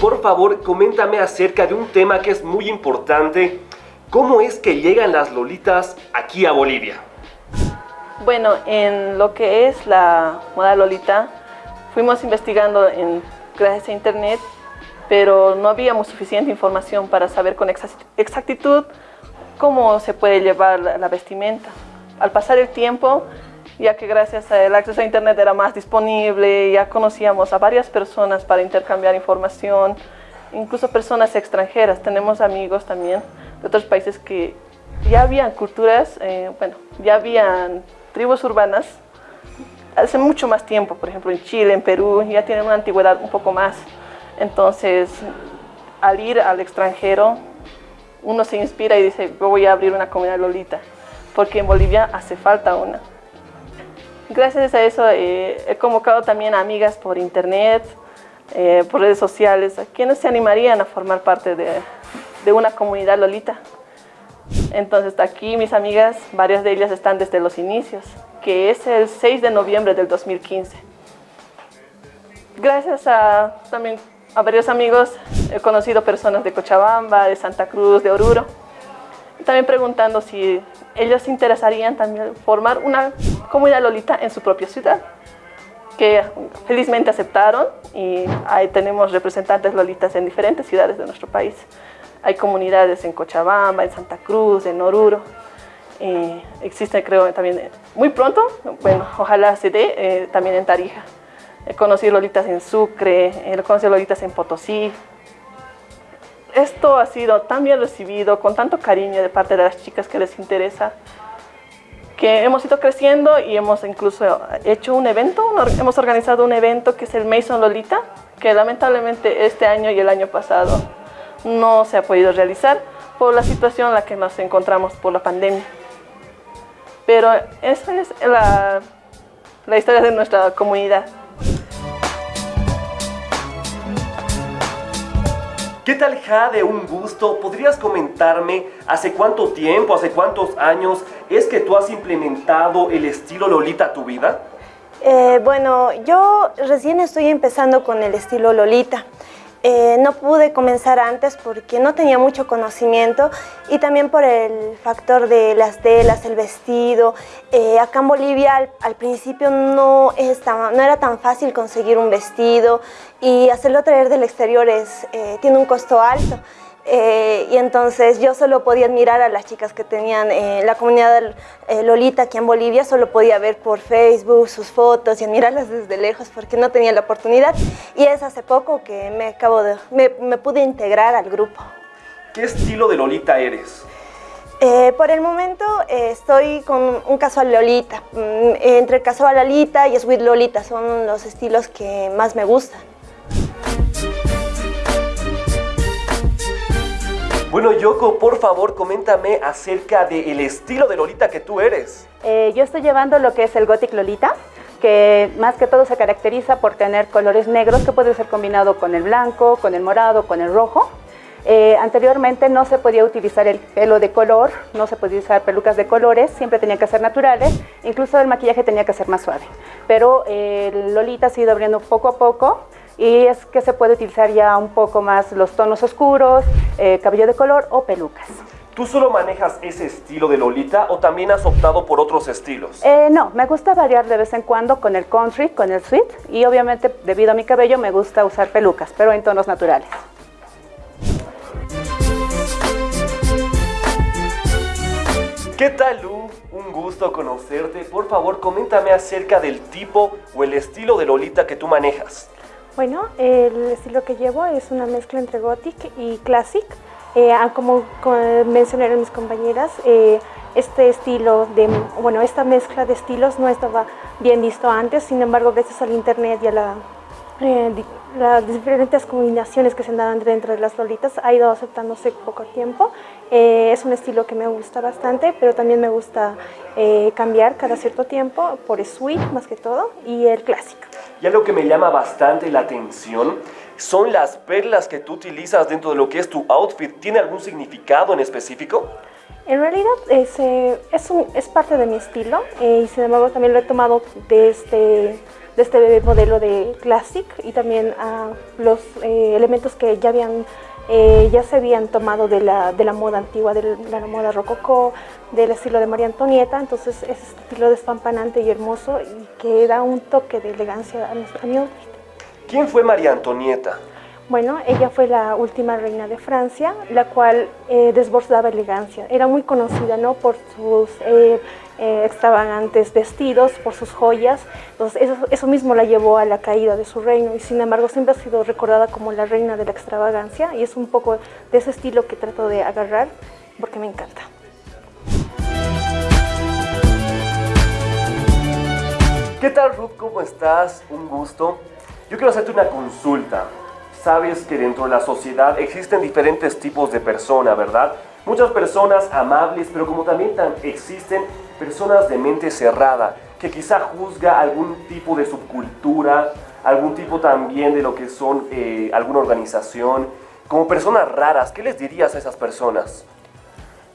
Por favor, coméntame acerca de un tema que es muy importante. ¿Cómo es que llegan las lolitas aquí a Bolivia? Bueno, en lo que es la moda lolita, fuimos investigando en, gracias a internet, pero no habíamos suficiente información para saber con exactitud cómo se puede llevar la vestimenta. Al pasar el tiempo, ya que gracias al acceso a internet era más disponible, ya conocíamos a varias personas para intercambiar información, incluso personas extranjeras. Tenemos amigos también de otros países que ya habían culturas, eh, bueno, ya habían tribus urbanas hace mucho más tiempo, por ejemplo en Chile, en Perú, ya tienen una antigüedad un poco más. Entonces, al ir al extranjero, uno se inspira y dice, voy a abrir una comunidad lolita, porque en Bolivia hace falta una. Gracias a eso eh, he convocado también a amigas por internet, eh, por redes sociales, a quienes se animarían a formar parte de, una comunidad lolita. Entonces aquí mis amigas, varias de ellas están desde los inicios, que es el 6 de noviembre del 2015. Gracias a también a varios amigos he conocido personas de Cochabamba, de Santa Cruz, de Oruro. también preguntando si ellos interesarían también formar una comunidad lolita en su propia ciudad, que felizmente aceptaron y ahí tenemos representantes lolitas en diferentes ciudades de nuestro país. Hay comunidades en Cochabamba, en Santa Cruz, en Oruro. Eh, existe creo también muy pronto, bueno, ojalá se dé, eh, también en Tarija. He conocido lolitas en Sucre, he conocido lolitas en Potosí, esto ha sido tan bien recibido, con tanto cariño de parte de las chicas que les interesa, que hemos ido creciendo y hemos incluso hecho un evento, hemos organizado un evento que es el Mason Lolita, que lamentablemente este año y el año pasado no se ha podido realizar por la situación en la que nos encontramos por la pandemia. Pero esa es la, la historia de nuestra comunidad. ¿Qué tal Jade? Un gusto. ¿Podrías comentarme hace cuánto tiempo, hace cuántos años es que tú has implementado el estilo Lolita a tu vida? Eh, bueno, yo recién estoy empezando con el estilo Lolita. Eh, no pude comenzar antes porque no tenía mucho conocimiento y también por el factor de las telas, el vestido. Eh, acá en Bolivia al, principio no, no, era tan fácil conseguir un vestido y hacerlo traer del exterior es, eh, tiene un costo alto. Eh, y entonces yo solo podía admirar a las chicas que tenían eh, la comunidad eh, Lolita aquí en Bolivia, solo podía ver por Facebook sus fotos y admirarlas desde lejos porque no tenía la oportunidad. Y es hace poco que me, acabo de, me, pude integrar al grupo. ¿Qué estilo de Lolita eres? por el momento estoy con un casual Lolita. Mm, entre casual Lolita y sweet Lolita son los estilos que más me gustan. Bueno, Yoko, por favor, coméntame acerca del estilo de Lolita que tú eres. Eh, yo estoy llevando lo que es el Gothic Lolita, que más que todo se caracteriza por tener colores negros que puede ser combinado con el blanco, con el morado, con el rojo. Eh, anteriormente no se podía utilizar el pelo de color, no se podía usar pelucas de colores, siempre tenía que ser naturales, incluso el maquillaje tenía que ser más suave. Pero eh, Lolita ha ido abriendo poco a poco y es que se puede utilizar ya un poco más los tonos oscuros, eh, cabello de color o pelucas. ¿Tú solo manejas ese estilo de Lolita o también has optado por otros estilos? Eh, no, me gusta variar de vez en cuando con el country, con el sweet y obviamente debido a mi cabello me gusta usar pelucas, pero en tonos naturales. ¿Qué tal Lu? Un gusto conocerte. Por favor, coméntame acerca del tipo o el estilo de Lolita que tú manejas. Bueno, el estilo que llevo es una mezcla entre gothic y classic. Eh, ah, como, mencionaron mis compañeras, eh, este estilo de, bueno, esta mezcla de estilos no estaba bien visto antes, sin embargo, gracias al internet y a la, eh, las diferentes combinaciones que se dan dentro de las lolitas ha ido aceptándose poco tiempo. es un estilo que me gusta bastante, pero también me gusta cambiar cada cierto tiempo por sweet más que todo y el clásico. Y algo que me llama bastante la atención son las perlas que tú utilizas dentro de lo que es tu outfit. ¿Tiene algún significado en específico? En realidad es, parte de mi estilo eh, y sin embargo también lo he tomado de, este, este modelo de Classic y también a los eh, elementos que ya habían eh, ya se habían tomado de la, de la moda antigua, de la, moda rococó, del estilo de María Antonieta, entonces es estilo despampanante y hermoso y que da un toque de elegancia a, a mi outfit. ¿Quién fue María Antonieta? Bueno, ella fue la última reina de Francia, la cual eh, desbordaba elegancia. Era muy conocida ¿no? por sus eh, eh, extravagantes vestidos, por sus joyas. Entonces, eso, eso, mismo la llevó a la caída de su reino y sin embargo siempre ha sido recordada como la reina de la extravagancia y es un poco de ese estilo que trato de agarrar porque me encanta. ¿Qué tal Ruth? ¿Cómo estás? Un gusto. Yo quiero hacerte una consulta. Sabes que dentro de la sociedad existen diferentes tipos de personas, ¿verdad? Muchas personas amables, pero como también existen personas de mente cerrada, que quizá juzga algún tipo de subcultura, algún tipo también de lo que son eh, alguna organización, como personas raras. ¿Qué les dirías a esas personas?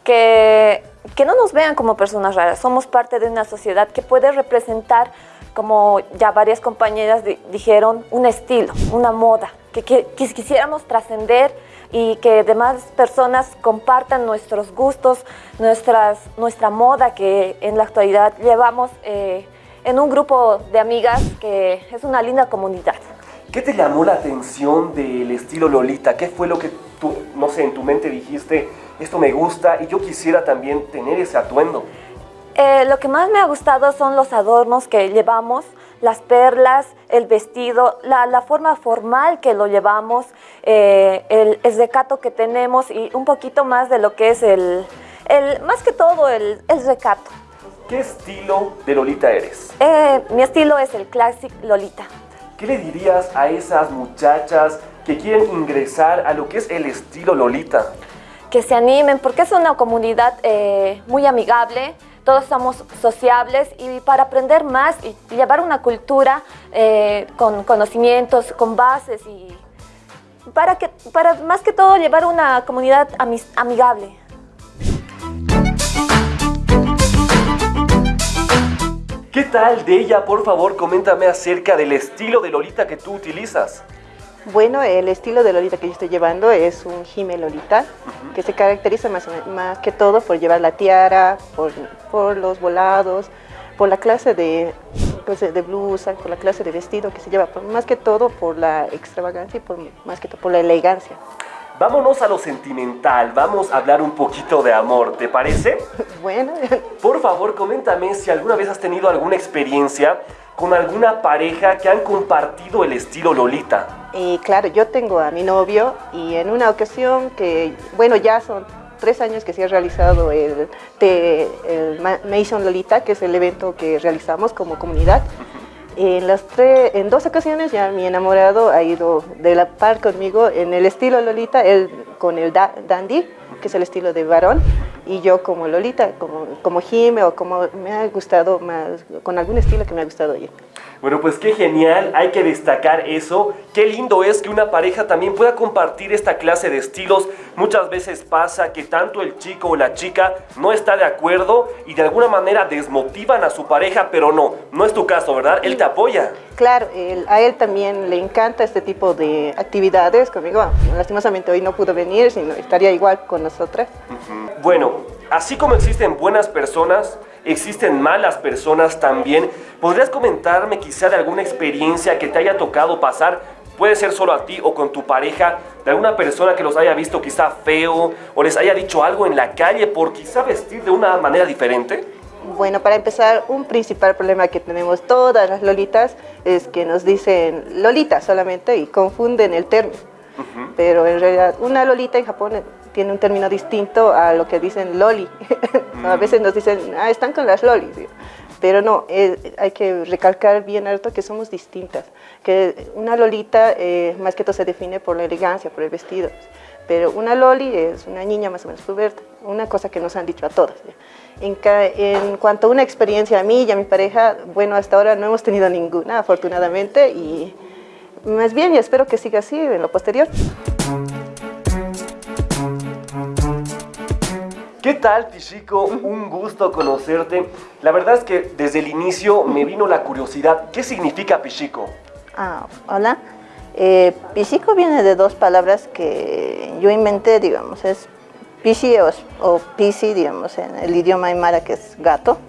Que, que no nos vean como personas raras, somos parte de una sociedad que puede representar como ya varias compañeras dijeron, un estilo, una moda, que, quisiéramos trascender y que demás personas compartan nuestros gustos, nuestras, nuestra moda que en la actualidad llevamos eh, en un grupo de amigas que es una linda comunidad. ¿Qué te llamó la atención del estilo Lolita? ¿Qué fue lo que tú, no sé, en tu mente dijiste, esto me gusta y yo quisiera también tener ese atuendo? Eh, lo que más me ha gustado son los adornos que llevamos, las perlas, el vestido, la, forma formal que lo llevamos, eh, el, recato que tenemos y un poquito más de lo que es el, el más que todo el, el, recato. ¿Qué estilo de Lolita eres? Eh, mi estilo es el Classic Lolita. ¿Qué le dirías a esas muchachas que quieren ingresar a lo que es el estilo Lolita? Que se animen porque es una comunidad muy amigable, todos somos sociables y para aprender más y llevar una cultura eh, con conocimientos, con bases y para, que, para más que todo llevar una comunidad amigable. ¿Qué tal de ella? Por favor, coméntame acerca del estilo de Lolita que tú utilizas. Bueno, el estilo de Lolita que yo estoy llevando es un Jime Lolita, que se caracteriza más, más, que todo por llevar la tiara, por, por los volados, por la clase de, pues, de blusa, por la clase de vestido que se lleva, más que todo por la extravagancia y por, más que todo por la elegancia. Vámonos a lo sentimental, vamos a hablar un poquito de amor, ¿te parece? Bueno. Por favor, coméntame si alguna vez has tenido alguna experiencia con alguna pareja que han compartido el estilo Lolita. Y claro, yo tengo a mi novio y en una ocasión que, bueno, ya son tres años que se ha realizado el, el Mason Lolita, que es el evento que realizamos como comunidad. En, las tres, en dos ocasiones ya mi enamorado ha ido de la par conmigo en el estilo Lolita, él con el dandy, que es el estilo de varón, y yo como Lolita, como, como Jime o como me ha gustado más, con algún estilo que me ha gustado ir. Bueno, pues qué genial, hay que destacar eso. Qué lindo es que una pareja también pueda compartir esta clase de estilos. Muchas veces pasa que tanto el chico o la chica no está de acuerdo y de alguna manera desmotivan a su pareja, pero no, no es tu caso, ¿verdad? Él te apoya. Claro, a él también le encanta este tipo de actividades conmigo. Lastimosamente hoy no pudo venir, sino estaría igual con nosotras. Bueno, así como existen buenas personas, existen malas personas también. ¿Podrías comentarme quizá de alguna experiencia que te haya tocado pasar? Puede ser solo a ti o con tu pareja, de alguna persona que los haya visto quizá feo o les haya dicho algo en la calle por quizá vestir de una manera diferente. Bueno, para empezar, un principal problema que tenemos todas las lolitas es que nos dicen lolita solamente y confunden el término. Pero en realidad una lolita en Japón tiene un término distinto a lo que dicen loli. a veces nos dicen, ah, están con las lolis. Pero no, eh, hay que recalcar bien alto que somos distintas, que una lolita eh, más que todo se define por la elegancia, por el vestido, pero una loli es una niña más o menos puberta, una cosa que nos han dicho a todas. En, en, cuanto a una experiencia a mí y a mi pareja, bueno, hasta ahora no hemos tenido ninguna, afortunadamente, y más bien y espero que siga así en lo posterior. ¿Qué tal, Pichico? Un gusto conocerte. La verdad es que desde el inicio me vino la curiosidad. ¿Qué significa Pichico? Ah, hola. Eh, Pichico viene de dos palabras que yo inventé, digamos, es Pichi o, o Pisi, digamos, en el idioma aymara que es gato.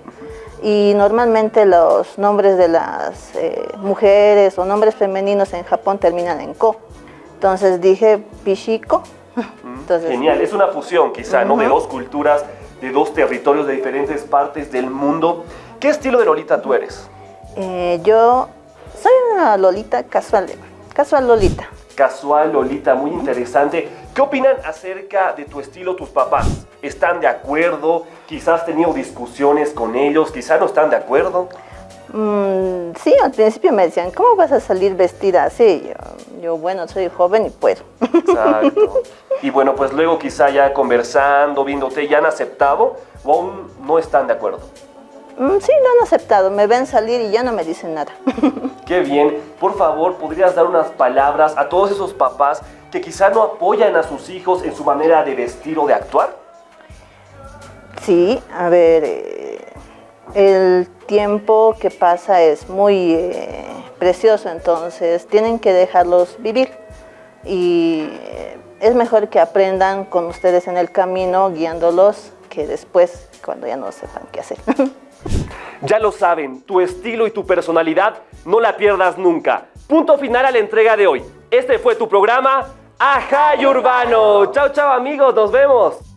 Y normalmente los nombres de las eh, mujeres o nombres femeninos en Japón terminan en ko. Entonces dije Pichico. Entonces, Genial, es una fusión quizá, ¿no? De dos culturas, de dos territorios de diferentes partes del mundo. ¿Qué estilo de Lolita tú eres? eh, yo soy una Lolita casual, casual Lolita. Casual, Lolita, muy interesante. ¿Qué opinan acerca de tu estilo tus papás? ¿Están de acuerdo? Quizás has tenido discusiones con ellos, quizás no están de acuerdo. Mm, sí, al principio me decían, ¿cómo vas a salir vestida así? Yo, yo, bueno, soy joven y puedo. Exacto. Y bueno, pues luego quizá ya conversando, viéndote, ¿ya han aceptado o aún no están de acuerdo? Mm, sí, lo han aceptado, me ven salir y ya no me dicen nada. Qué bien. Por favor, ¿podrías dar unas palabras a todos esos papás que quizá no apoyan a sus hijos en su manera de vestir o de actuar? Sí, a ver, eh, el tiempo que pasa es muy eh, precioso, entonces tienen que dejarlos vivir y eh, es mejor que aprendan con ustedes en el camino, guiándolos, que después cuando ya no sepan qué hacer. Ya lo saben, tu estilo y tu personalidad no la pierdas nunca. Punto final a la entrega de hoy. Este fue tu programa Ajay Urbano. Chao, chao amigos, nos vemos.